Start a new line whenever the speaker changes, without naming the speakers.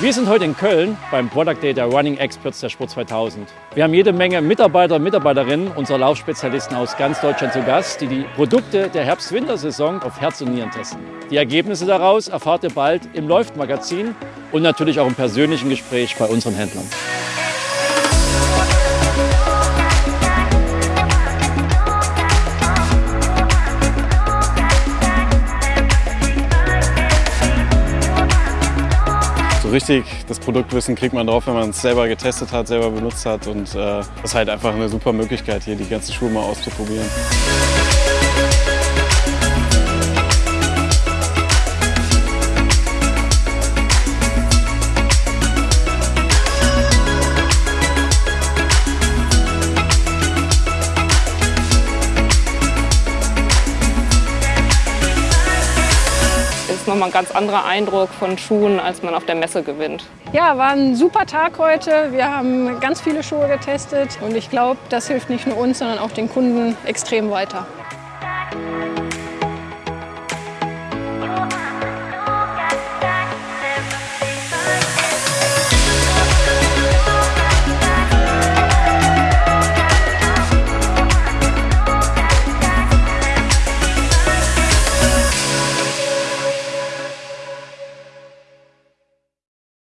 Wir sind heute in Köln beim Product Day der Running Experts der Sport 2000. Wir haben jede Menge Mitarbeiter und Mitarbeiterinnen unserer Laufspezialisten aus ganz Deutschland zu Gast, die die Produkte der Herbst-Wintersaison auf Herz und Nieren testen. Die Ergebnisse daraus erfahrt ihr bald im Läuft-Magazin und natürlich auch im persönlichen Gespräch bei unseren Händlern.
Richtig das Produktwissen kriegt man drauf, wenn man es selber getestet hat, selber benutzt hat. Und äh, das ist halt einfach eine super Möglichkeit, hier die ganzen Schuhe mal auszuprobieren.
Nochmal ein ganz anderer Eindruck von Schuhen, als man auf der Messe gewinnt.
Ja, war ein super Tag heute. Wir haben ganz viele Schuhe getestet und ich glaube, das hilft nicht nur uns, sondern auch den Kunden extrem weiter.